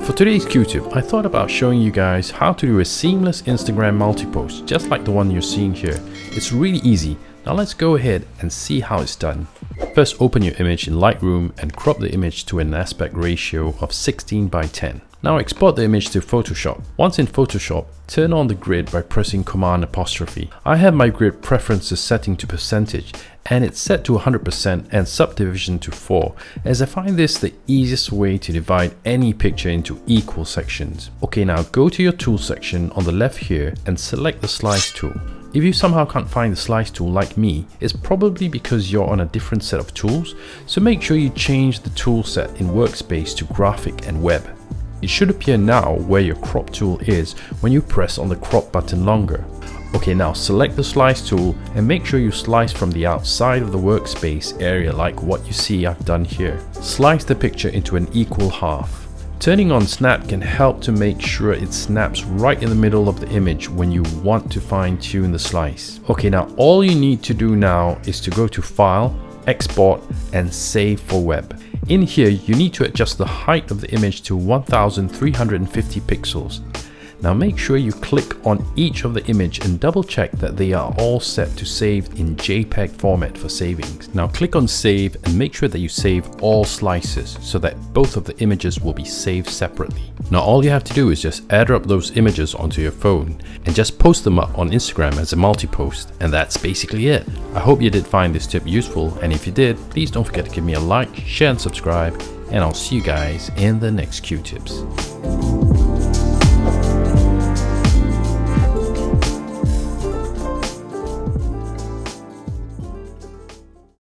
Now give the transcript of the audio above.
for today's Q-tip, I thought about showing you guys how to do a seamless Instagram multi-post, just like the one you're seeing here. It's really easy. Now let's go ahead and see how it's done. First open your image in Lightroom and crop the image to an aspect ratio of 16 by 10. Now export the image to Photoshop. Once in Photoshop, turn on the grid by pressing Command apostrophe. I have my grid preferences setting to percentage and it's set to 100% and subdivision to 4 as I find this the easiest way to divide any picture into equal sections. Okay now go to your tool section on the left here and select the slice tool. If you somehow can't find the slice tool like me, it's probably because you're on a different set of tools, so make sure you change the tool set in Workspace to Graphic and Web. It should appear now where your crop tool is when you press on the crop button longer. Okay now select the slice tool and make sure you slice from the outside of the workspace area like what you see I've done here. Slice the picture into an equal half. Turning on snap can help to make sure it snaps right in the middle of the image when you want to fine tune the slice. Okay now all you need to do now is to go to file, export and save for web. In here, you need to adjust the height of the image to 1350 pixels. Now make sure you click on each of the image and double check that they are all set to save in JPEG format for savings. Now click on save and make sure that you save all slices so that both of the images will be saved separately. Now all you have to do is just AirDrop those images onto your phone and just post them up on Instagram as a multi-post and that's basically it. I hope you did find this tip useful and if you did, please don't forget to give me a like, share and subscribe and I'll see you guys in the next Q-tips.